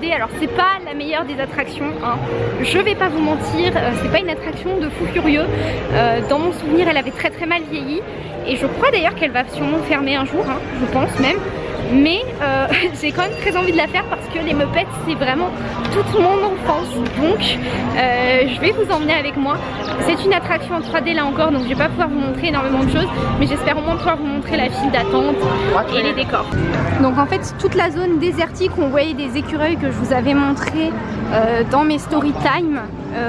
3D. Alors c'est pas la meilleure des attractions, hein. je vais pas vous mentir, euh, c'est pas une attraction de fou furieux. Euh, dans mon souvenir elle avait très très mal vieilli et je crois d'ailleurs qu'elle va sûrement fermer un jour, hein, je pense même mais euh, j'ai quand même très envie de la faire parce que les Muppets c'est vraiment toute mon enfance. Donc euh, je vais vous emmener avec moi. C'est une attraction en 3D là encore donc je vais pas pouvoir vous montrer énormément de choses mais j'espère au moins pouvoir vous montrer la file d'attente et les décors. Donc en fait toute la zone désertique où on voyait des écureuils que je vous avais montré euh, dans mes story time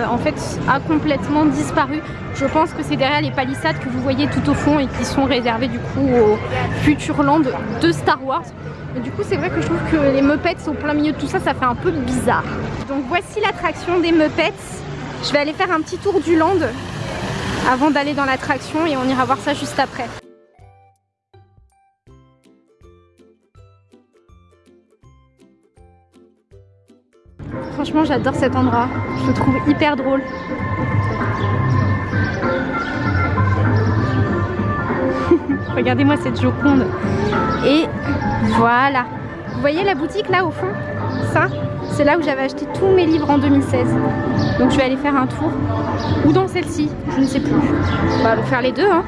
en fait a complètement disparu je pense que c'est derrière les palissades que vous voyez tout au fond et qui sont réservées du coup au Futurland de Star Wars. Mais du coup c'est vrai que je trouve que les Muppets au plein milieu de tout ça, ça fait un peu bizarre. Donc voici l'attraction des Muppets. Je vais aller faire un petit tour du land avant d'aller dans l'attraction et on ira voir ça juste après. Franchement j'adore cet endroit, je le trouve hyper drôle. Regardez-moi cette Joconde. Et voilà. Vous voyez la boutique là au fond? Ça, c'est là où j'avais acheté tous mes livres en 2016. Donc je vais aller faire un tour. Ou dans celle-ci, je ne sais plus. On va faire les deux. Hein.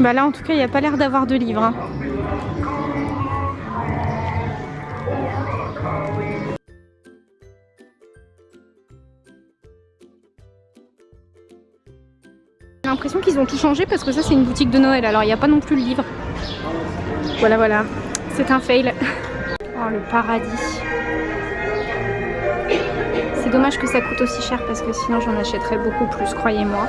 Bah là en tout cas il n'y a pas l'air d'avoir de livres. Hein. J'ai l'impression qu'ils ont tout changé parce que ça c'est une boutique de Noël alors il n'y a pas non plus le livre. Voilà voilà, c'est un fail. Oh le paradis. C'est dommage que ça coûte aussi cher parce que sinon j'en achèterais beaucoup plus, croyez-moi.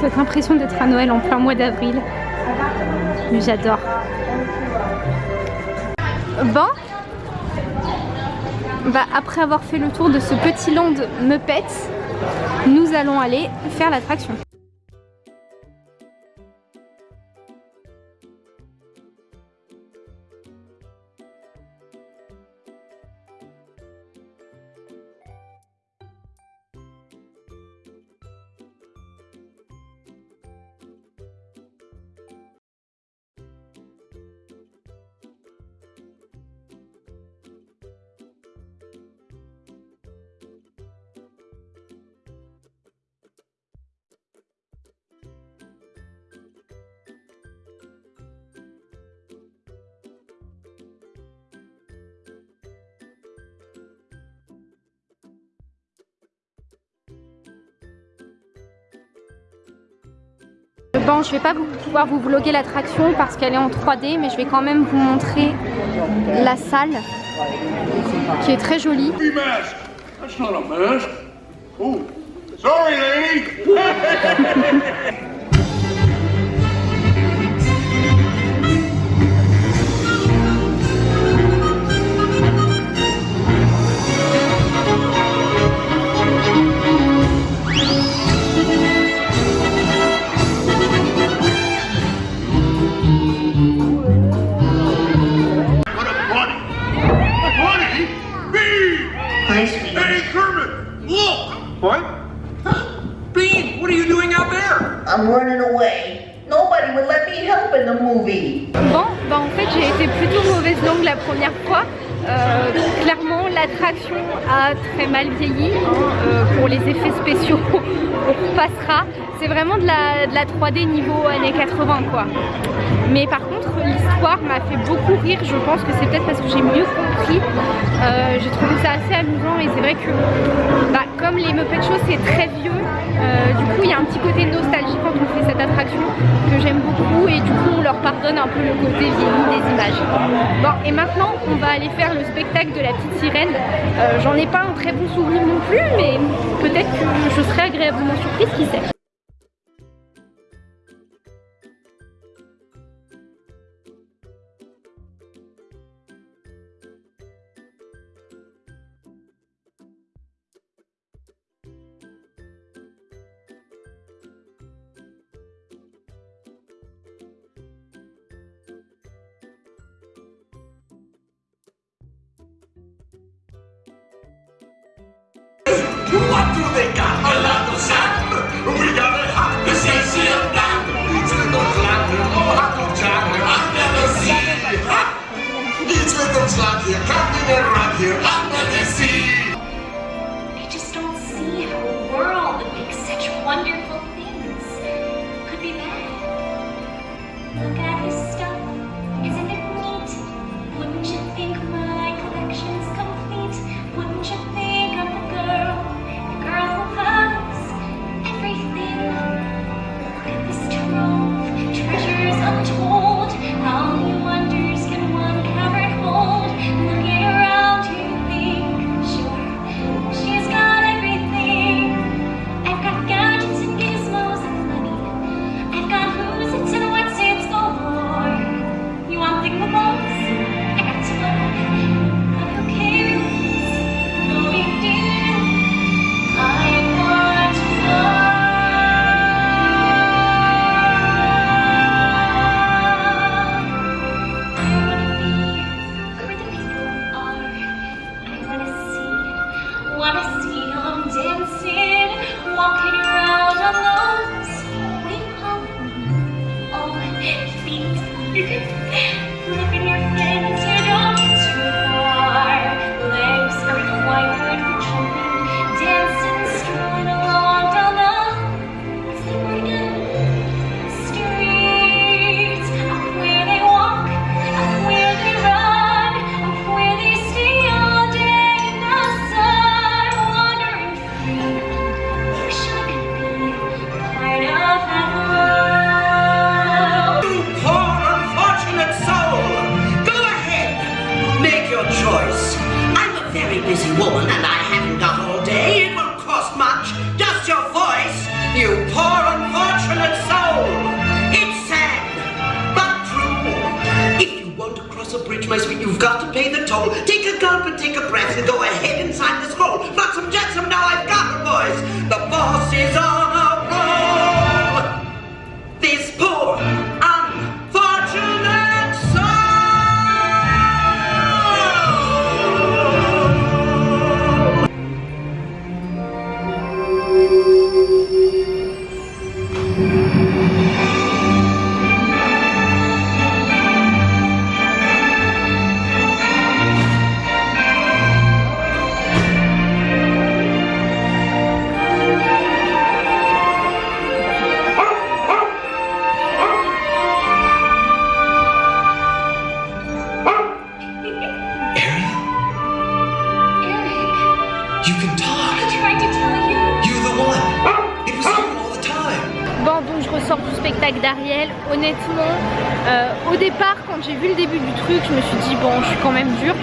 Cette impression d'être à Noël en plein mois d'avril. J'adore. Bon, bah, après avoir fait le tour de ce petit land Muppets, nous allons aller faire l'attraction. Bon, je vais pas pouvoir vous vlogger l'attraction parce qu'elle est en 3D, mais je vais quand même vous montrer la salle qui est très jolie. les effets spéciaux on passera. C'est vraiment de la, de la 3D niveau années 80 quoi. Mais par contre l'histoire m'a fait beaucoup rire. Je pense que c'est peut-être parce que j'ai mieux compris euh, j'ai trouvé ça assez amusant et c'est vrai que bah, comme les Muppet Show c'est très vieux euh, du coup il y a un petit côté nostalgie quand on fait cette attraction que j'aime beaucoup et du coup on leur pardonne un peu le côté vieilli des images. Bon et maintenant on va aller faire le spectacle de la petite sirène. Euh, j'en ai pas un très bon souvenir non plus mais peut-être que je serai agréablement surprise qui sait. they got a lot of sand. We got a hot possession land. It's with those land here, oh, hot of I've never seen. It's with those land here, coming right here, Look at your fins, got to pay the toll. Take a gulp and take a breath and go ahead and sign the scroll. Flotsam Jetsam, now I've got her, boys. The boss is on a roll. This au départ, quand j'ai vu le début du truc, je me suis dit, bon, je suis quand même dure.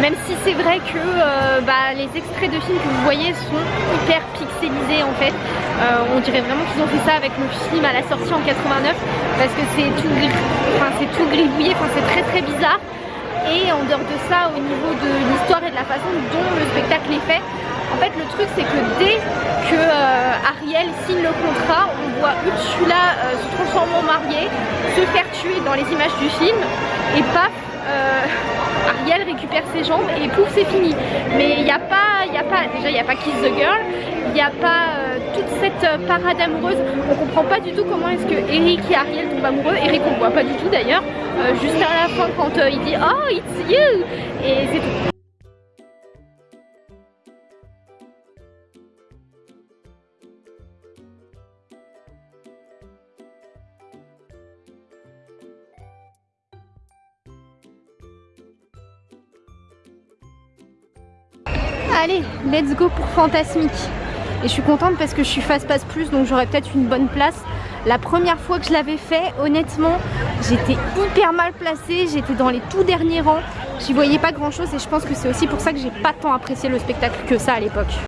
Même si c'est vrai que euh, bah, les extraits de films que vous voyez sont hyper pixelisés en fait. Euh, on dirait vraiment qu'ils ont fait ça avec le film à la sortie en 89 parce que c'est tout, gris- enfin, tout gribouillé, c'est très très bizarre. Et en dehors de ça, au niveau de l'histoire et de la façon dont le spectacle est fait, en fait le truc c'est que dès que euh, Ariel signe le contrat, on voit Ursula euh, se transformer en mariée, se faire tuer dans les images du film, et paf, euh, Ariel récupère ses jambes et pouf c'est fini. Mais il n'y a pas, y pas, déjà il n'y a pas Kiss the Girl, il n'y a pas toute cette parade amoureuse. On comprend pas du tout comment est-ce que Eric et Ariel tombent amoureux. Eric on voit pas du tout d'ailleurs. Juste à la fin quand il dit Oh it's you et c'est tout. Allez, let's go pour Fantasmique. Et je suis contente parce que je suis face passe plus donc j'aurai peut-être une bonne place. La première fois que je l'avais fait, honnêtement, j'étais hyper mal placée, j'étais dans les tout derniers rangs, j'y voyais pas grand chose et je pense que c'est aussi pour ça que j'ai pas tant apprécié le spectacle que ça à l'époque.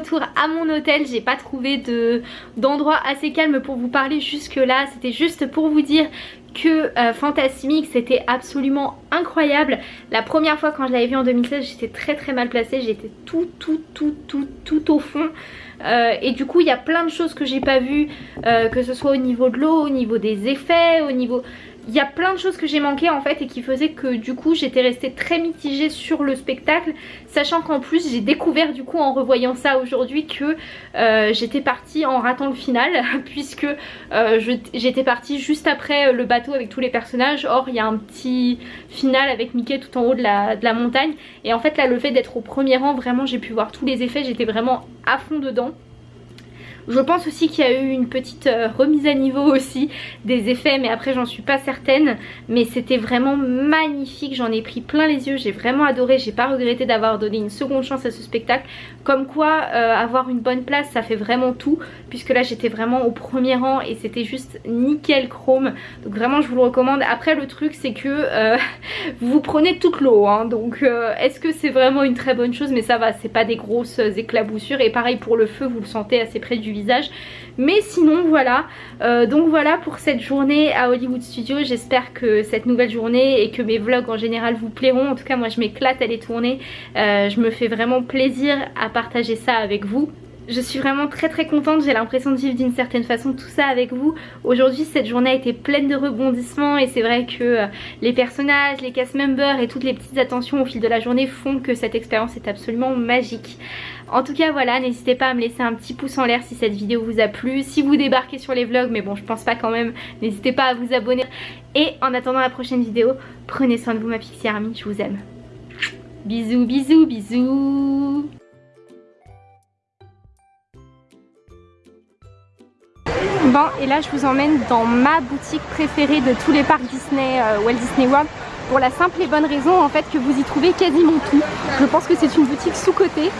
Retour à mon hôtel. J'ai pas trouvé de d'endroit assez calme pour vous parler jusque là. C'était juste pour vous dire que euh, Fantasmic c'était absolument incroyable. La première fois quand je l'avais vu en 2016 j'étais très très mal placée. J'étais tout tout tout tout tout au fond. Euh, et du coup il y a plein de choses que j'ai pas vues euh, que ce soit au niveau de l'eau, au niveau des effets, au niveau il y a plein de choses que j'ai manqué en fait et qui faisaient que du coup j'étais restée très mitigée sur le spectacle sachant qu'en plus j'ai découvert du coup en revoyant ça aujourd'hui que euh, j'étais partie en ratant le final puisque euh, j'étais partie juste après le bateau avec tous les personnages. Or il y a un petit final avec Mickey tout en haut de la, de la montagne. Et en fait là le fait d'être au premier rang vraiment j'ai pu voir tous les effets j'étais vraiment à fond dedans je pense aussi qu'il y a eu une petite euh, remise à niveau aussi des effets mais après j'en suis pas certaine. Mais c'était vraiment magnifique. J'en ai pris plein les yeux. J'ai vraiment adoré. J'ai pas regretté d'avoir donné une seconde chance à ce spectacle comme quoi euh, avoir une bonne place ça fait vraiment tout puisque là j'étais vraiment au premier rang et c'était juste nickel chrome. Donc vraiment je vous le recommande. Après le truc c'est que euh, vous prenez toute l'eau hein, donc euh, est-ce que c'est vraiment une très bonne chose? Mais ça va c'est pas des grosses éclaboussures. Et pareil pour le feu vous le sentez assez près du visage. Mais sinon voilà. Euh, donc voilà pour cette journée à Hollywood Studios j'espère que cette nouvelle journée et que mes vlogs en général vous plairont. En tout cas moi je m'éclate à les tourner. Euh, je me fais vraiment plaisir à partager ça avec vous je suis vraiment très très contente, j'ai l'impression de vivre d'une certaine façon tout ça avec vous. Aujourd'hui cette journée a été pleine de rebondissements et c'est vrai que euh, les personnages, les cast members et toutes les petites attentions au fil de la journée font que cette expérience est absolument magique. En tout cas voilà, n'hésitez pas à me laisser un petit pouce en l'air si cette vidéo vous a plu. Si vous débarquez sur les vlogs, mais bon je pense pas quand même, n'hésitez pas à vous abonner. Et en attendant la prochaine vidéo, prenez soin de vous ma Pixie Army, je vous aime. Bisous bisous bisous Et là je vous emmène dans ma boutique préférée de tous les parcs Disney, euh, Walt Disney World pour la simple et bonne raison en fait que vous y trouvez quasiment tout. Je pense que c'est une boutique sous-cotée